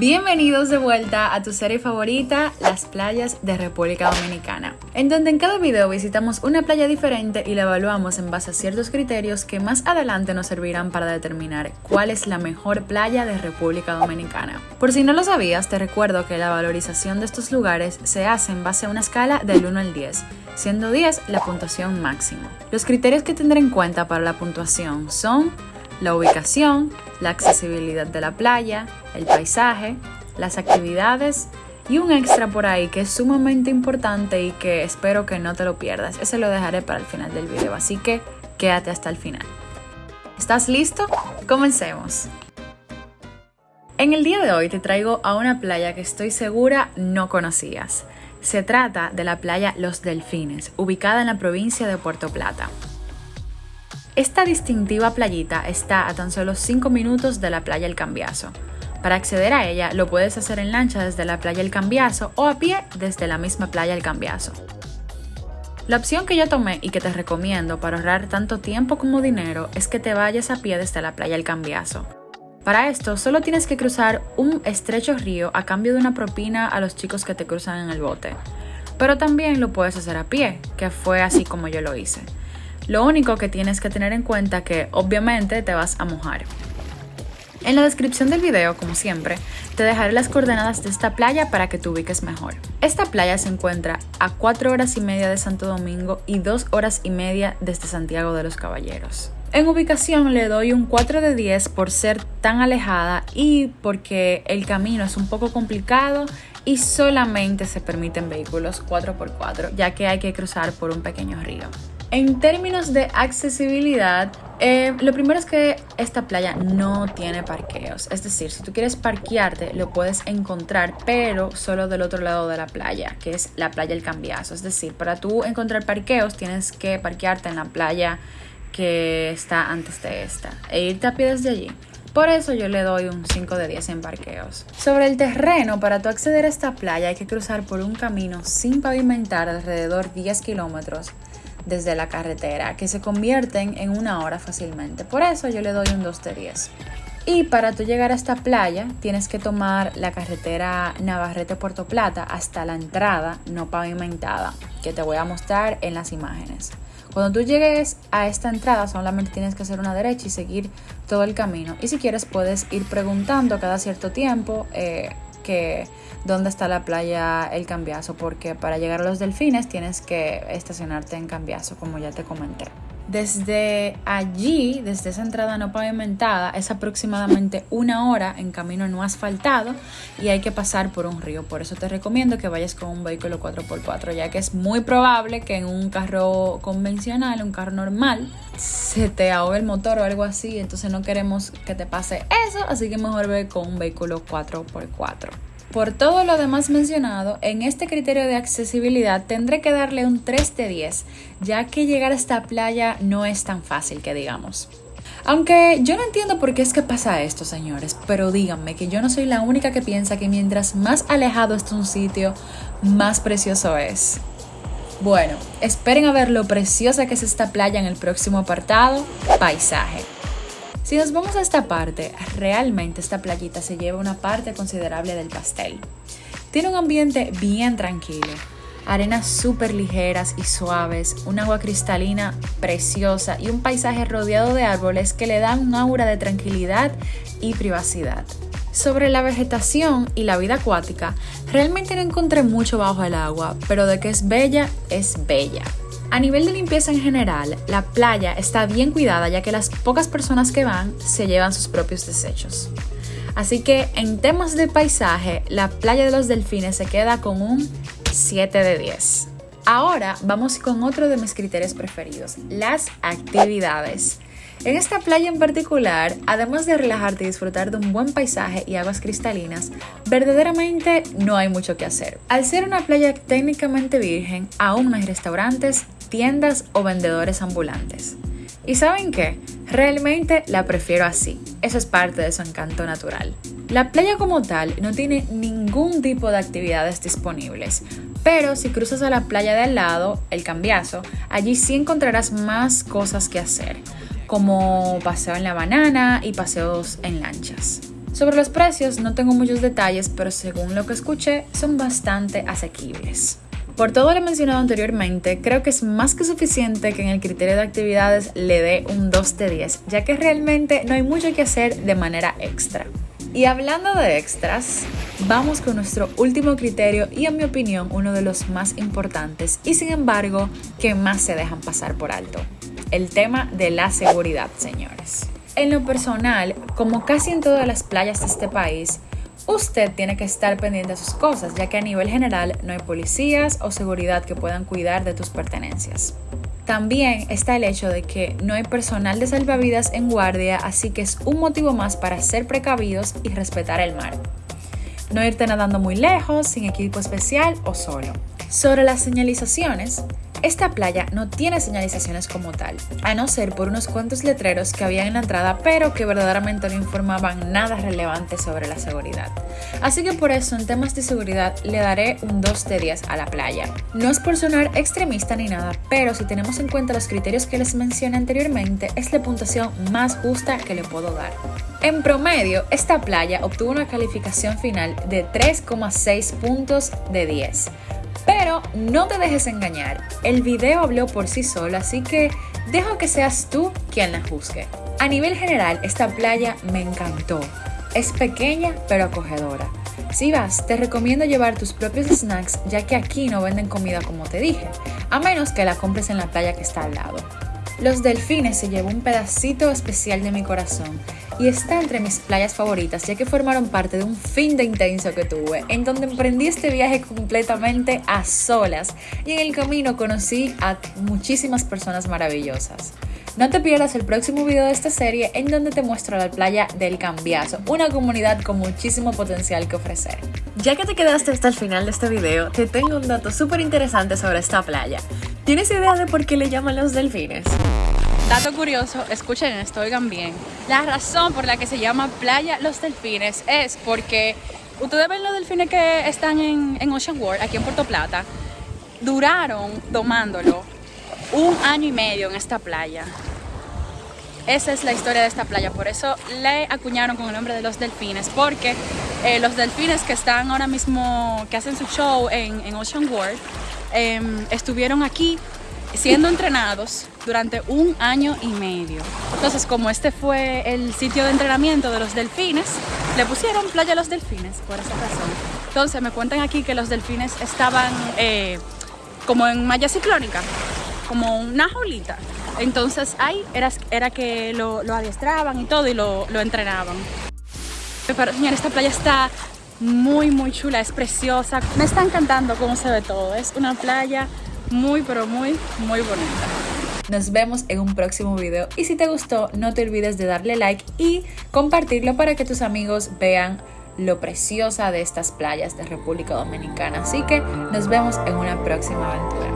Bienvenidos de vuelta a tu serie favorita, las playas de República Dominicana, en donde en cada video visitamos una playa diferente y la evaluamos en base a ciertos criterios que más adelante nos servirán para determinar cuál es la mejor playa de República Dominicana. Por si no lo sabías, te recuerdo que la valorización de estos lugares se hace en base a una escala del 1 al 10, siendo 10 la puntuación máxima. Los criterios que tendré en cuenta para la puntuación son la ubicación, la accesibilidad de la playa, el paisaje, las actividades y un extra por ahí que es sumamente importante y que espero que no te lo pierdas. Ese lo dejaré para el final del video, así que quédate hasta el final. ¿Estás listo? Comencemos. En el día de hoy te traigo a una playa que estoy segura no conocías. Se trata de la playa Los Delfines, ubicada en la provincia de Puerto Plata. Esta distintiva playita está a tan solo 5 minutos de la playa El Cambiazo. Para acceder a ella lo puedes hacer en lancha desde la playa El Cambiazo o a pie desde la misma playa El Cambiazo. La opción que yo tomé y que te recomiendo para ahorrar tanto tiempo como dinero es que te vayas a pie desde la playa El Cambiazo. Para esto solo tienes que cruzar un estrecho río a cambio de una propina a los chicos que te cruzan en el bote. Pero también lo puedes hacer a pie, que fue así como yo lo hice. Lo único que tienes que tener en cuenta que obviamente te vas a mojar. En la descripción del video, como siempre, te dejaré las coordenadas de esta playa para que te ubiques mejor. Esta playa se encuentra a 4 horas y media de Santo Domingo y 2 horas y media desde Santiago de los Caballeros. En ubicación le doy un 4 de 10 por ser tan alejada y porque el camino es un poco complicado y solamente se permiten vehículos 4x4 ya que hay que cruzar por un pequeño río. En términos de accesibilidad, eh, lo primero es que esta playa no tiene parqueos. Es decir, si tú quieres parquearte, lo puedes encontrar, pero solo del otro lado de la playa, que es la playa El Cambiazo. Es decir, para tú encontrar parqueos, tienes que parquearte en la playa que está antes de esta e irte a pie desde allí. Por eso yo le doy un 5 de 10 en parqueos. Sobre el terreno, para tú acceder a esta playa hay que cruzar por un camino sin pavimentar alrededor 10 kilómetros desde la carretera, que se convierten en una hora fácilmente. Por eso yo le doy un 2 de 10. Y para tú llegar a esta playa tienes que tomar la carretera Navarrete-Puerto Plata hasta la entrada no pavimentada, que te voy a mostrar en las imágenes. Cuando tú llegues a esta entrada solamente tienes que hacer una derecha y seguir todo el camino. Y si quieres puedes ir preguntando cada cierto tiempo eh, que dónde está la playa El Cambiazo, porque para llegar a los delfines tienes que estacionarte en Cambiazo, como ya te comenté. Desde allí, desde esa entrada no pavimentada, es aproximadamente una hora en camino no asfaltado y hay que pasar por un río. Por eso te recomiendo que vayas con un vehículo 4x4, ya que es muy probable que en un carro convencional, un carro normal, se te ahogue el motor o algo así. Entonces no queremos que te pase eso, así que mejor ve con un vehículo 4x4. Por todo lo demás mencionado, en este criterio de accesibilidad tendré que darle un 3 de 10, ya que llegar a esta playa no es tan fácil que digamos. Aunque yo no entiendo por qué es que pasa esto, señores, pero díganme que yo no soy la única que piensa que mientras más alejado está un sitio, más precioso es. Bueno, esperen a ver lo preciosa que es esta playa en el próximo apartado, paisaje. Si nos vamos a esta parte, realmente esta playita se lleva una parte considerable del pastel. Tiene un ambiente bien tranquilo, arenas súper ligeras y suaves, un agua cristalina preciosa y un paisaje rodeado de árboles que le dan un aura de tranquilidad y privacidad. Sobre la vegetación y la vida acuática, realmente no encontré mucho bajo el agua, pero de que es bella, es bella. A nivel de limpieza en general, la playa está bien cuidada ya que las pocas personas que van se llevan sus propios desechos. Así que en temas de paisaje, la playa de los delfines se queda con un 7 de 10. Ahora vamos con otro de mis criterios preferidos, las actividades. En esta playa en particular, además de relajarte y disfrutar de un buen paisaje y aguas cristalinas, verdaderamente no hay mucho que hacer. Al ser una playa técnicamente virgen, aún no hay restaurantes, tiendas o vendedores ambulantes. ¿Y saben qué? Realmente la prefiero así. Eso es parte de su encanto natural. La playa como tal no tiene ningún tipo de actividades disponibles, pero si cruzas a la playa de al lado, el Cambiazo, allí sí encontrarás más cosas que hacer, como paseo en la banana y paseos en lanchas. Sobre los precios no tengo muchos detalles, pero según lo que escuché son bastante asequibles. Por todo lo mencionado anteriormente, creo que es más que suficiente que en el criterio de actividades le dé un 2 de 10, ya que realmente no hay mucho que hacer de manera extra. Y hablando de extras, vamos con nuestro último criterio y en mi opinión uno de los más importantes y sin embargo que más se dejan pasar por alto. El tema de la seguridad, señores. En lo personal, como casi en todas las playas de este país, usted tiene que estar pendiente de sus cosas, ya que a nivel general no hay policías o seguridad que puedan cuidar de tus pertenencias. También está el hecho de que no hay personal de salvavidas en guardia, así que es un motivo más para ser precavidos y respetar el mar. No irte nadando muy lejos, sin equipo especial o solo. Sobre las señalizaciones, esta playa no tiene señalizaciones como tal, a no ser por unos cuantos letreros que había en la entrada, pero que verdaderamente no informaban nada relevante sobre la seguridad. Así que por eso en temas de seguridad le daré un 2 de 10 a la playa. No es por sonar extremista ni nada, pero si tenemos en cuenta los criterios que les mencioné anteriormente, es la puntuación más justa que le puedo dar. En promedio, esta playa obtuvo una calificación final de 3,6 puntos de 10 pero no te dejes engañar, el video habló por sí solo, así que dejo que seas tú quien la juzgue. A nivel general, esta playa me encantó. Es pequeña pero acogedora. Si vas, te recomiendo llevar tus propios snacks ya que aquí no venden comida como te dije, a menos que la compres en la playa que está al lado. Los delfines se llevó un pedacito especial de mi corazón y está entre mis playas favoritas ya que formaron parte de un fin de intenso que tuve en donde emprendí este viaje completamente a solas y en el camino conocí a muchísimas personas maravillosas. No te pierdas el próximo video de esta serie en donde te muestro la playa del Cambiazo, una comunidad con muchísimo potencial que ofrecer. Ya que te quedaste hasta el final de este video, te tengo un dato súper interesante sobre esta playa. ¿Tienes idea de por qué le llaman los delfines? Dato curioso, escuchen esto, oigan bien. La razón por la que se llama Playa Los Delfines es porque ustedes ven los delfines que están en, Ocean World, aquí en Puerto Plata, duraron tomándolo un año y medio en esta playa. Esa es la historia de esta playa, por eso le acuñaron con el nombre de los delfines, porque eh, los delfines que están ahora mismo, que hacen su show en Ocean World, em, estuvieron aquí siendo entrenados durante un año y medio. Entonces, como este fue el sitio de entrenamiento de los delfines, le pusieron Playa Los Delfines por esa razón. Entonces, me cuentan aquí que los delfines estaban eh, como en malla ciclónica, como una jaulita. Entonces, ahí era, era que lo, lo adiestraban y todo y lo, lo entrenaban. Pero, señor, esta playa está muy, muy chula, es preciosa. Me está encantando cómo se ve todo. Es una playa muy pero muy muy bonita. Nos vemos en un próximo video y si te gustó no te olvides de darle like y compartirlo para que tus amigos vean lo preciosa de estas playas de República Dominicana. Así que nos vemos en una próxima aventura.